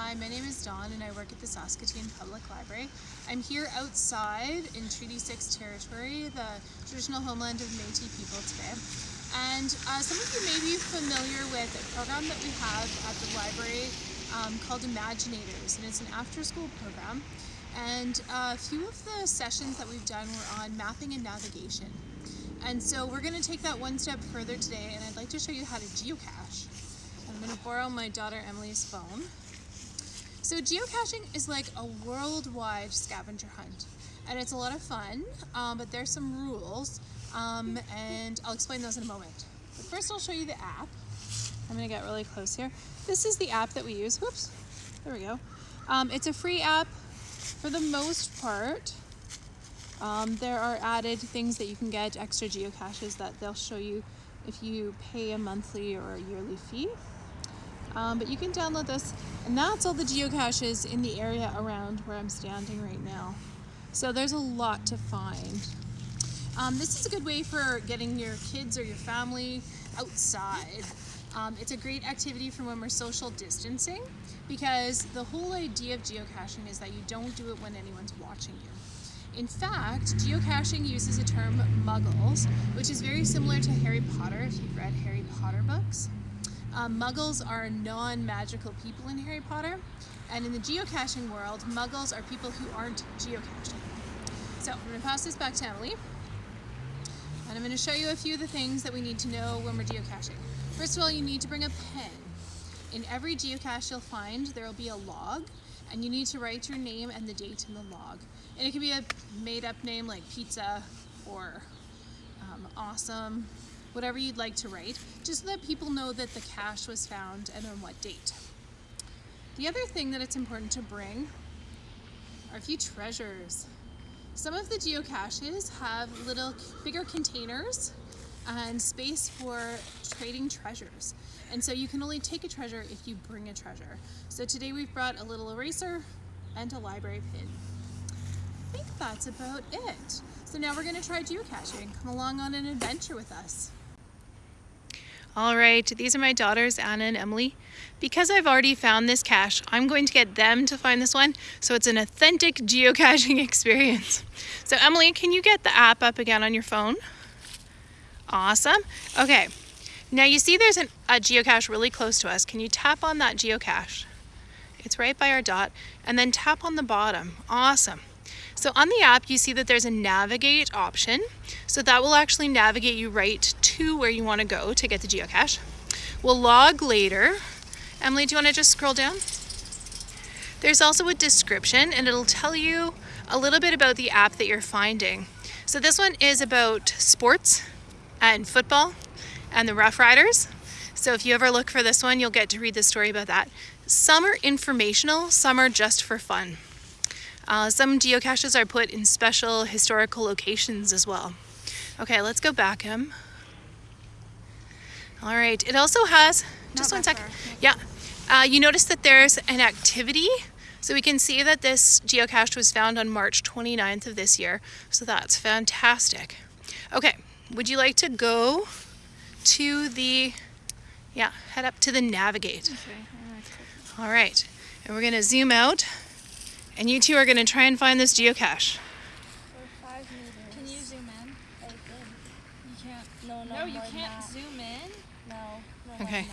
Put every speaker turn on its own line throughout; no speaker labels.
Hi, my name is Dawn and I work at the Saskatoon Public Library. I'm here outside in Treaty 6 territory, the traditional homeland of Métis people today. And uh, some of you may be familiar with a program that we have at the library um, called Imaginators, and it's an after-school program. And uh, a few of the sessions that we've done were on mapping and navigation. And so we're going to take that one step further today, and I'd like to show you how to geocache. I'm going to borrow my daughter Emily's phone. So geocaching is like a worldwide scavenger hunt and it's a lot of fun, um, but there's some rules um, and I'll explain those in a moment. But first I'll show you the app. I'm gonna get really close here. This is the app that we use. Whoops, there we go. Um, it's a free app for the most part. Um, there are added things that you can get, extra geocaches that they'll show you if you pay a monthly or a yearly fee. Um, but you can download this and that's all the geocaches in the area around where I'm standing right now. So there's a lot to find. Um, this is a good way for getting your kids or your family outside. Um, it's a great activity for when we're social distancing because the whole idea of geocaching is that you don't do it when anyone's watching you. In fact, geocaching uses a term muggles, which is very similar to Harry Potter if you've read Harry Potter books. Um, muggles are non-magical people in Harry Potter, and in the geocaching world, muggles are people who aren't geocaching. So I'm going to pass this back to Emily, and I'm going to show you a few of the things that we need to know when we're geocaching. First of all, you need to bring a pen. In every geocache you'll find, there will be a log, and you need to write your name and the date in the log. And it can be a made-up name like pizza or um, awesome whatever you'd like to write, just so that people know that the cache was found and on what date. The other thing that it's important to bring are a few treasures. Some of the geocaches have little bigger containers and space for trading treasures. And so you can only take a treasure if you bring a treasure. So today we've brought a little eraser and a library pin. I think that's about it. So now we're gonna try geocaching. Come along on an adventure with us.
All right, these are my daughters, Anna and Emily. Because I've already found this cache, I'm going to get them to find this one, so it's an authentic geocaching experience. So Emily, can you get the app up again on your phone? Awesome. Okay, now you see there's an, a geocache really close to us. Can you tap on that geocache? It's right by our dot, and then tap on the bottom. Awesome. So on the app, you see that there's a navigate option. So that will actually navigate you right to where you want to go to get the geocache. We'll log later. Emily, do you want to just scroll down? There's also a description and it'll tell you a little bit about the app that you're finding. So this one is about sports and football and the Roughriders. So if you ever look for this one, you'll get to read the story about that. Some are informational, some are just for fun. Uh, some geocaches are put in special historical locations as well. Okay, let's go back him. All right, it also has, just one second. Yeah, uh, you notice that there's an activity. So we can see that this geocache was found on March 29th of this year. So that's fantastic. Okay, would you like to go to the, yeah, head up to the navigate. Okay. All right, and we're gonna zoom out and you two are going to try and find this geocache.
Can you zoom in?
You can't. No, no,
no you can't zoom in?
No.
no
okay.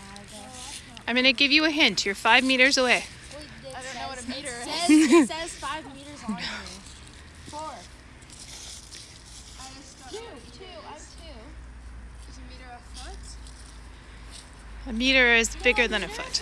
I'm going to give you a hint. You're five meters away.
Wait, I don't know what a meter
it
is.
Says, it says five meters on you.
Four.
Two. Two. I'm two.
Is a meter a foot?
A meter is bigger
a
than a
meter
foot.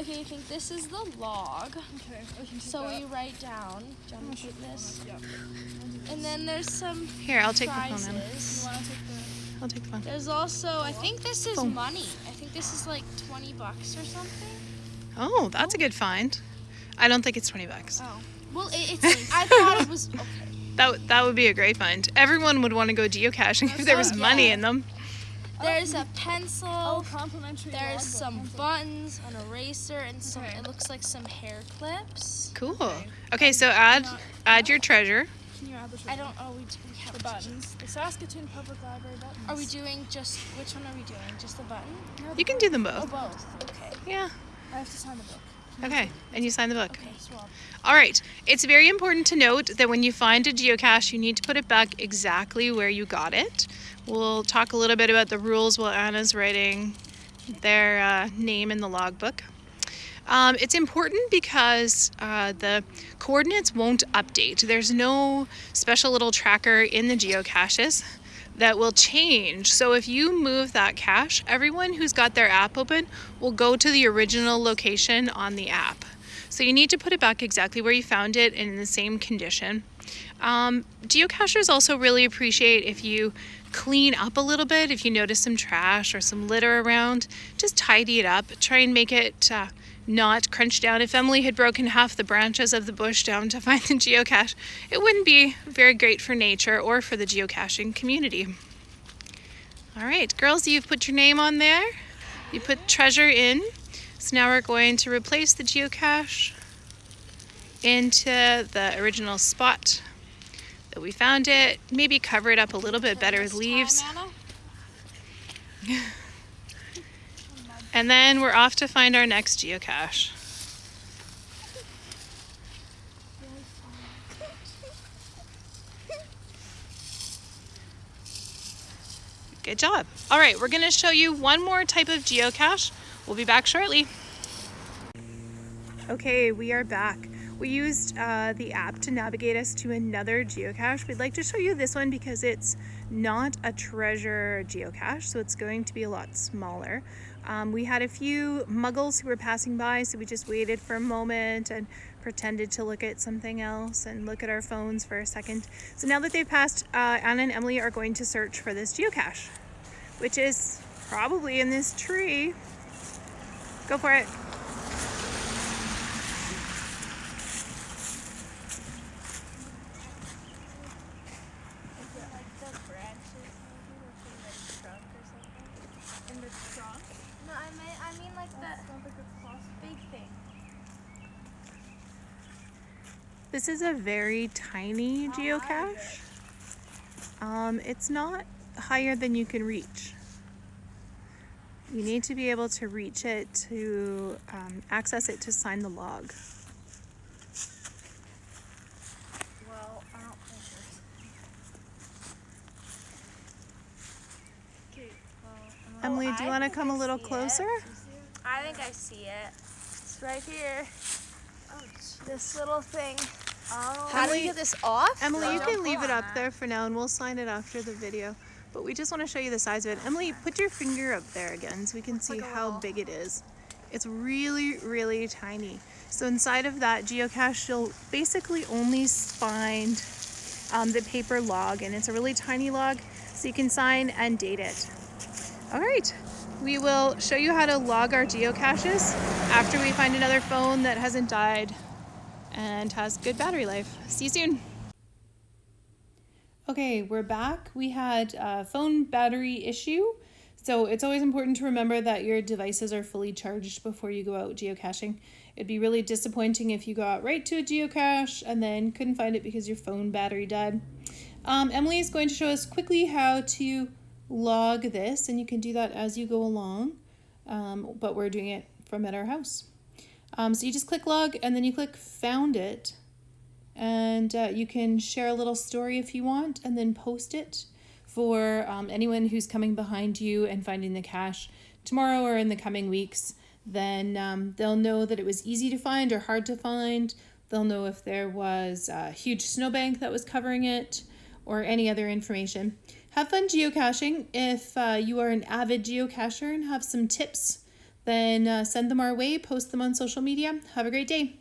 okay,
I think this is the log.
Okay, I can
So
that.
we write down, John, oh, take this.
Yep.
And then there's some
Here, I'll take the phone.
prizes.
Then.
You want to take the...
I'll take the phone.
There's also, I think this is
Phone.
money. I think this is like 20 bucks or something.
Oh, that's a good find. I don't think it's 20 bucks.
Oh. Well, it, it's. I thought it was okay.
That, that would be a great find. Everyone would want to go geocaching if there was money in them.
There's a pencil.
Oh, complimentary.
There's
logbook.
some
Pencil.
buttons, an eraser, and some.
Okay.
It looks like some hair clips.
Cool. Okay, so add add your treasure.
Can you add the
I don't. Oh, we, do- we have
The
to-
buttons. The Saskatoon Public Library buttons.
Are we doing just which one are we doing? Just the button?
You can do them
Oh,
both.
both. Okay.
Yeah.
I have to sign the book.
Okay. And you sign the book.
Okay.
Swap.
All right. It's very important to note that when you find a geocache, you need to put it back exactly where you got it. We'll talk a little bit about the rules while Anna's writing their uh, name in the logbook. Um, it's important because uh, the coordinates won't update. There's no special little tracker in the geocaches that will change. So if you move that cache, everyone who's got their app open will go to the original location on the app. So you need to put it back exactly where you found it and in the same condition. Um, geocachers also really appreciate if you clean up a little bit, if you notice some trash or some litter around, just tidy it up. Try and make it uh, not crunched down. If Emily had broken half the branches of the bush down to find the geocache, it wouldn't be very great for nature or for the geocaching community. All right, girls, you've put your name on there. You put treasure in. So now we're going to replace the geocache into the original spot that we found it. Maybe cover it up a little bit better with leaves. And then we're off to find our next geocache. Good job. All right, we're going to show you one more type of geocache. We'll be back shortly. Okay, we are back. We used uh, the app to navigate us to another geocache. We'd like to show you this one because it's not a treasure geocache, so it's going to be a lot smaller. Um, we had a few muggles who were passing by, so we just waited for a moment and pretended to look at something else and look at our phones for a second. So now that they've passed, uh, Anna and Emily are going to search for this geocache, which is probably in this tree. Go for it. This is a very tiny geocache. Um, it's not higher than you can reach. You need to be able to reach it to um, access it to sign the log.
Well, I don't think there's.
Emily, do you want to come a little closer?
I think I see it. It's right here. This little thing. Oh. How do
Emily-
we get this off?
Emily, you can leave it up there for now and we'll sign it after the video. But we just want to show you the size of it. Emily, put your finger up there again so we can see
like
how
little-
big it is. It's really, really tiny. So inside of that geocache, you'll basically only find um, the paper log and it's a really tiny log so you can sign and date it. All right, we will show you how to log our geocaches after we find another phone that hasn't died and has good battery life. See you soon. Okay, we're back. We had a phone battery issue. So it's always important to remember that your devices are fully charged before you go out geocaching. It'd be really disappointing if you got right to a geocache and then couldn't find it because your phone battery died. Um, Emily is going to show us quickly how to log this, and you can do that as you go along, um, but we're doing it from at our house. Um, so you just click log and then you click found it and uh, you can share a little story if you want and then post it for um, anyone who's coming behind you and finding the cache tomorrow or in the coming weeks. Then um, they'll know that it was easy to find or hard to find. They'll know if there was a huge snowbank that was covering it or any other information. Have fun geocaching. If uh, you are an avid geocacher and have some tips then uh, send them our way post them on social media. Have a great day